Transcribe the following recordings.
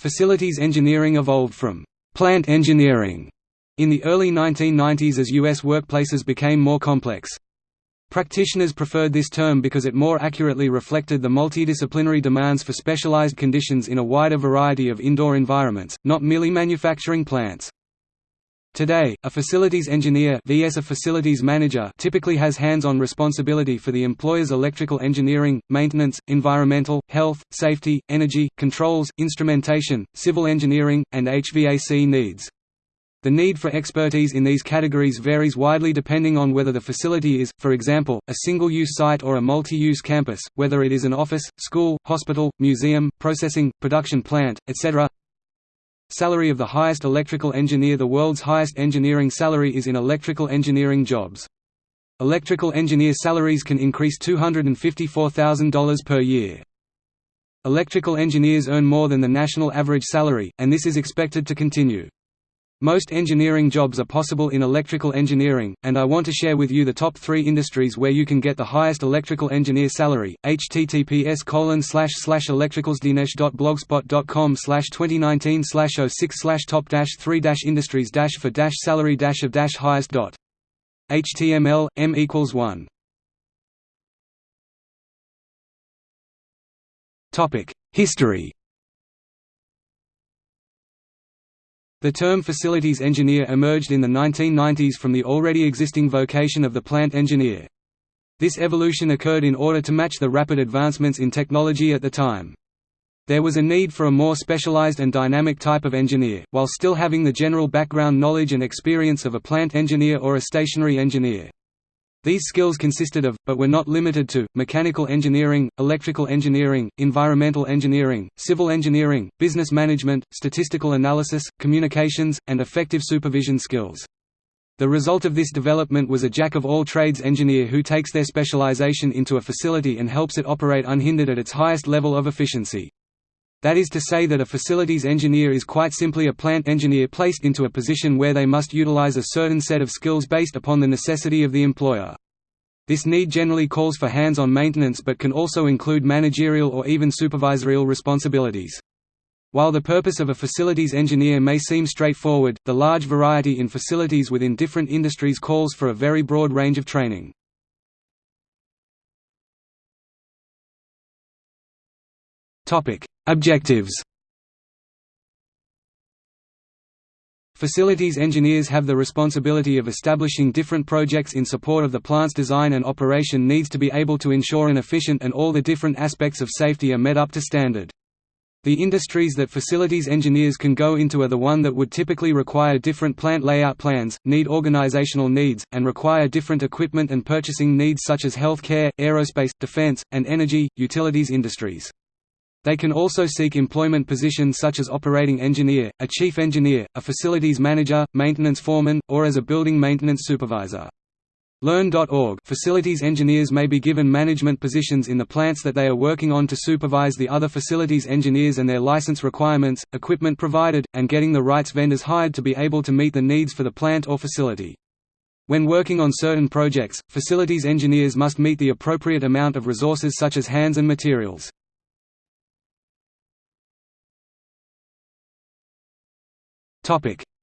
Facilities engineering evolved from «plant engineering» in the early 1990s as U.S. workplaces became more complex. Practitioners preferred this term because it more accurately reflected the multidisciplinary demands for specialized conditions in a wider variety of indoor environments, not merely manufacturing plants. Today, a facilities engineer vs a facilities manager typically has hands-on responsibility for the employer's electrical engineering, maintenance, environmental, health, safety, energy, controls, instrumentation, civil engineering, and HVAC needs. The need for expertise in these categories varies widely depending on whether the facility is, for example, a single-use site or a multi-use campus, whether it is an office, school, hospital, museum, processing, production plant, etc. Salary of the highest electrical engineer The world's highest engineering salary is in electrical engineering jobs. Electrical engineer salaries can increase $254,000 per year. Electrical engineers earn more than the national average salary, and this is expected to continue. Most engineering jobs are possible in electrical engineering, and I want to share with you the top three industries where you can get the highest electrical engineer salary. https colon slash slash electricalsdinesh.blogspot.com slash 2019 slash 06 slash top dash 3 dash industries dash for dash salary dash of dash highest dot. HTML, m equals 1. History The term facilities engineer emerged in the 1990s from the already existing vocation of the plant engineer. This evolution occurred in order to match the rapid advancements in technology at the time. There was a need for a more specialized and dynamic type of engineer, while still having the general background knowledge and experience of a plant engineer or a stationary engineer. These skills consisted of, but were not limited to, mechanical engineering, electrical engineering, environmental engineering, civil engineering, business management, statistical analysis, communications, and effective supervision skills. The result of this development was a jack-of-all-trades engineer who takes their specialization into a facility and helps it operate unhindered at its highest level of efficiency. That is to say that a facilities engineer is quite simply a plant engineer placed into a position where they must utilize a certain set of skills based upon the necessity of the employer. This need generally calls for hands-on maintenance but can also include managerial or even supervisorial responsibilities. While the purpose of a facilities engineer may seem straightforward, the large variety in facilities within different industries calls for a very broad range of training. Objectives Facilities engineers have the responsibility of establishing different projects in support of the plant's design and operation needs to be able to ensure an efficient and all the different aspects of safety are met up to standard. The industries that facilities engineers can go into are the one that would typically require different plant layout plans, need organizational needs, and require different equipment and purchasing needs such as healthcare, aerospace, defense, and energy, utilities industries. They can also seek employment positions such as operating engineer, a chief engineer, a facilities manager, maintenance foreman, or as a building maintenance supervisor. Learn.org Facilities engineers may be given management positions in the plants that they are working on to supervise the other facilities engineers and their license requirements, equipment provided, and getting the rights vendors hired to be able to meet the needs for the plant or facility. When working on certain projects, facilities engineers must meet the appropriate amount of resources such as hands and materials.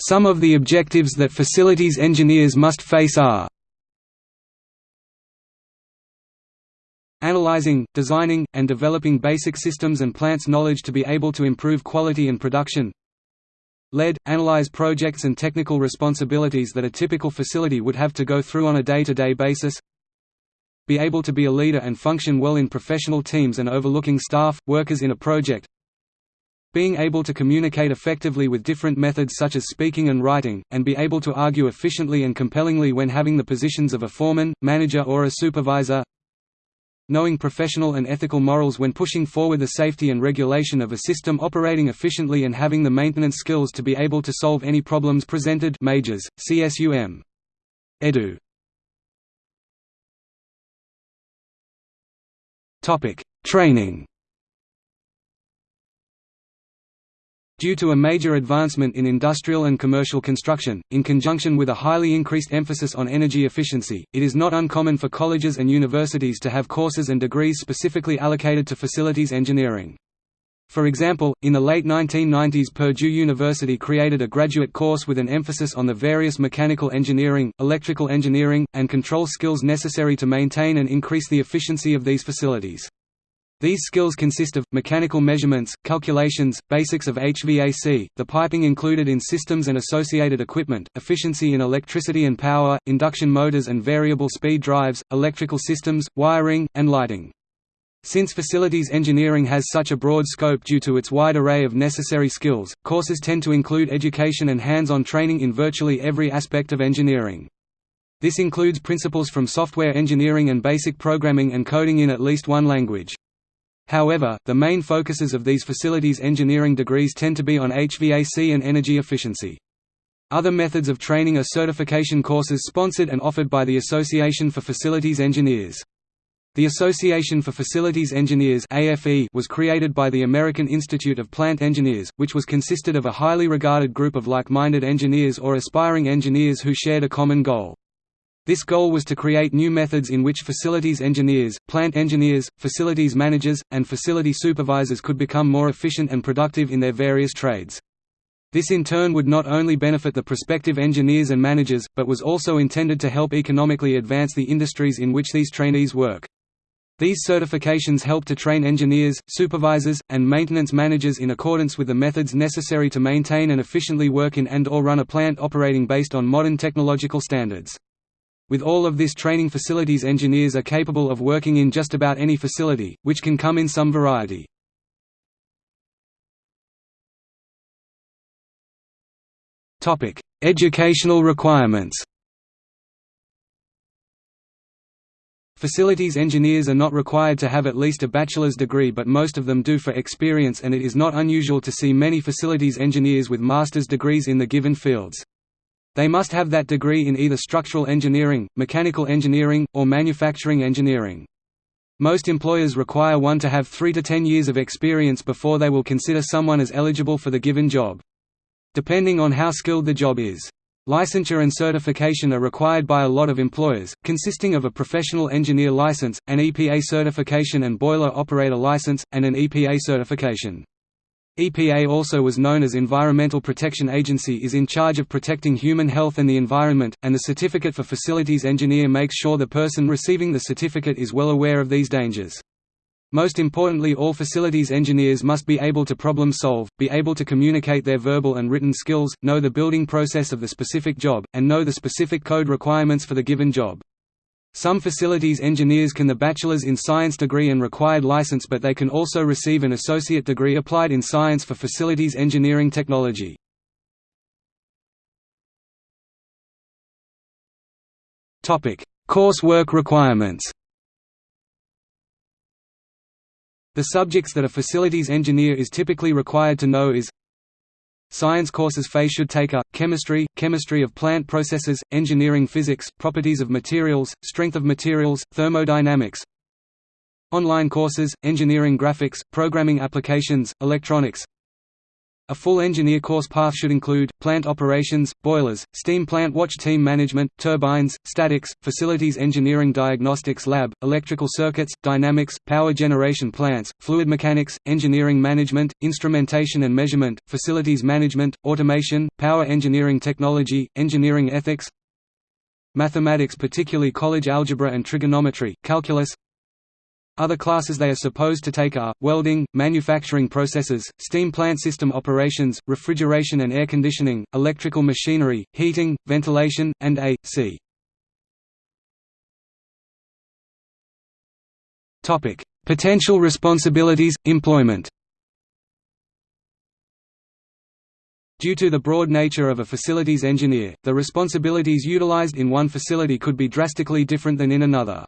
Some of the objectives that facilities engineers must face are Analyzing, designing, and developing basic systems and plants knowledge to be able to improve quality and production. Lead, analyze projects and technical responsibilities that a typical facility would have to go through on a day-to-day -day basis. Be able to be a leader and function well in professional teams and overlooking staff, workers in a project being able to communicate effectively with different methods such as speaking and writing, and be able to argue efficiently and compellingly when having the positions of a foreman, manager or a supervisor knowing professional and ethical morals when pushing forward the safety and regulation of a system operating efficiently and having the maintenance skills to be able to solve any problems presented Majors, CSUM. Edu. Training Due to a major advancement in industrial and commercial construction, in conjunction with a highly increased emphasis on energy efficiency, it is not uncommon for colleges and universities to have courses and degrees specifically allocated to facilities engineering. For example, in the late 1990s Purdue University created a graduate course with an emphasis on the various mechanical engineering, electrical engineering, and control skills necessary to maintain and increase the efficiency of these facilities. These skills consist of, mechanical measurements, calculations, basics of HVAC, the piping included in systems and associated equipment, efficiency in electricity and power, induction motors and variable speed drives, electrical systems, wiring, and lighting. Since facilities engineering has such a broad scope due to its wide array of necessary skills, courses tend to include education and hands-on training in virtually every aspect of engineering. This includes principles from software engineering and basic programming and coding in at least one language. However, the main focuses of these facilities engineering degrees tend to be on HVAC and energy efficiency. Other methods of training are certification courses sponsored and offered by the Association for Facilities Engineers. The Association for Facilities Engineers was created by the American Institute of Plant Engineers, which was consisted of a highly regarded group of like-minded engineers or aspiring engineers who shared a common goal. This goal was to create new methods in which facilities engineers, plant engineers, facilities managers, and facility supervisors could become more efficient and productive in their various trades. This in turn would not only benefit the prospective engineers and managers, but was also intended to help economically advance the industries in which these trainees work. These certifications help to train engineers, supervisors, and maintenance managers in accordance with the methods necessary to maintain and efficiently work in and or run a plant operating based on modern technological standards. With all of this training facilities engineers are capable of working in just about any facility, which can come in some variety. Educational requirements Facilities engineers are not required to have at least a bachelor's degree but most of them do for experience and it is not unusual to see many facilities engineers with master's degrees in the given fields. They must have that degree in either structural engineering, mechanical engineering, or manufacturing engineering. Most employers require one to have 3 to 10 years of experience before they will consider someone as eligible for the given job. Depending on how skilled the job is. Licensure and certification are required by a lot of employers, consisting of a professional engineer license, an EPA certification and boiler operator license, and an EPA certification. EPA also was known as Environmental Protection Agency is in charge of protecting human health and the environment, and the Certificate for Facilities Engineer makes sure the person receiving the certificate is well aware of these dangers. Most importantly all facilities engineers must be able to problem solve, be able to communicate their verbal and written skills, know the building process of the specific job, and know the specific code requirements for the given job. Some facilities engineers can the Bachelor's in Science degree and required license but they can also receive an associate degree applied in science for facilities engineering technology. Coursework requirements The subjects that a facilities engineer is typically required to know is Science courses FAE should take a, chemistry, chemistry of plant processes, engineering physics, properties of materials, strength of materials, thermodynamics. Online courses, engineering graphics, programming applications, electronics a full engineer course path should include, plant operations, boilers, steam plant watch team management, turbines, statics, facilities engineering diagnostics lab, electrical circuits, dynamics, power generation plants, fluid mechanics, engineering management, instrumentation and measurement, facilities management, automation, power engineering technology, engineering ethics Mathematics particularly college algebra and trigonometry, calculus other classes they are supposed to take are, welding, manufacturing processes, steam plant system operations, refrigeration and air conditioning, electrical machinery, heating, ventilation, and A.C. Potential responsibilities, employment Due to the broad nature of a facilities engineer, the responsibilities utilized in one facility could be drastically different than in another.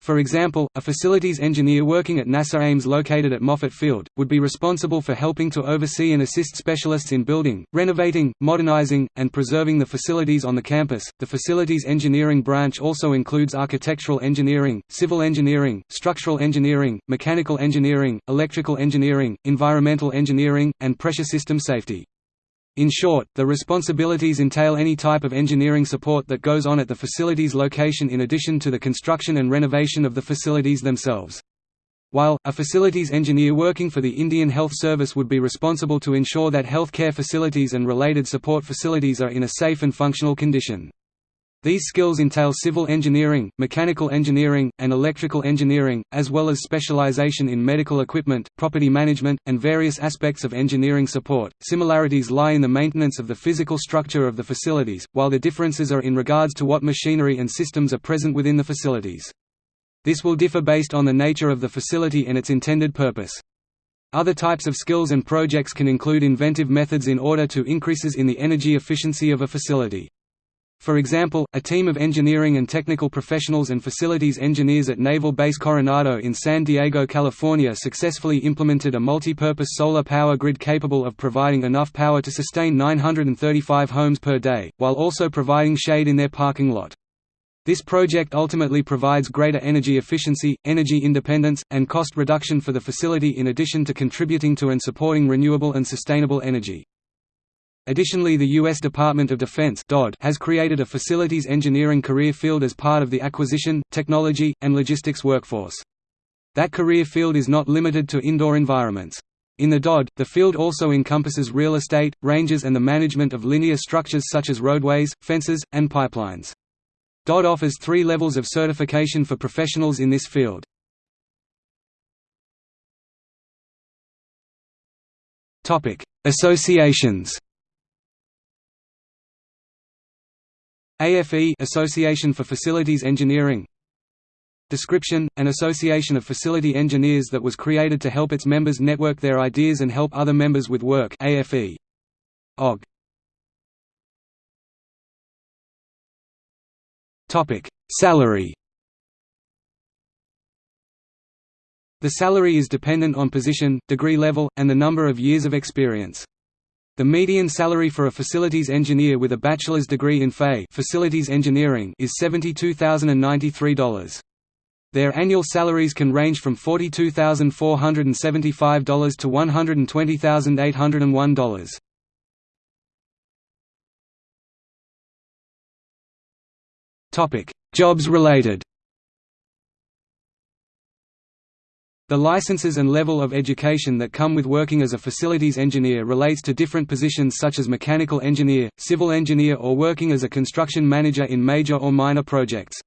For example, a facilities engineer working at NASA Ames located at Moffett Field, would be responsible for helping to oversee and assist specialists in building, renovating, modernizing, and preserving the facilities on the campus. The facilities engineering branch also includes architectural engineering, civil engineering, structural engineering, mechanical engineering, electrical engineering, environmental engineering, and pressure system safety. In short, the responsibilities entail any type of engineering support that goes on at the facility's location in addition to the construction and renovation of the facilities themselves. While, a facilities engineer working for the Indian Health Service would be responsible to ensure that health care facilities and related support facilities are in a safe and functional condition. These skills entail civil engineering, mechanical engineering, and electrical engineering, as well as specialization in medical equipment, property management, and various aspects of engineering support. Similarities lie in the maintenance of the physical structure of the facilities, while the differences are in regards to what machinery and systems are present within the facilities. This will differ based on the nature of the facility and its intended purpose. Other types of skills and projects can include inventive methods in order to increases in the energy efficiency of a facility. For example, a team of engineering and technical professionals and facilities engineers at Naval Base Coronado in San Diego, California successfully implemented a multi-purpose solar power grid capable of providing enough power to sustain 935 homes per day, while also providing shade in their parking lot. This project ultimately provides greater energy efficiency, energy independence, and cost reduction for the facility in addition to contributing to and supporting renewable and sustainable energy. Additionally the U.S. Department of Defense has created a facilities engineering career field as part of the acquisition, technology, and logistics workforce. That career field is not limited to indoor environments. In the DOD, the field also encompasses real estate, ranges and the management of linear structures such as roadways, fences, and pipelines. DOD offers three levels of certification for professionals in this field. Associations AFE Association for Facilities Engineering Description, an association of facility engineers that was created to help its members network their ideas and help other members with work AFE. OG. Salary The salary is dependent on position, degree level, and the number of years of experience. The median salary for a facilities engineer with a bachelor's degree in FA facilities engineering is $72,093. Their annual salaries can range from $42,475 to $120,801. Topic: Jobs related. The licenses and level of education that come with working as a facilities engineer relates to different positions such as mechanical engineer, civil engineer or working as a construction manager in major or minor projects.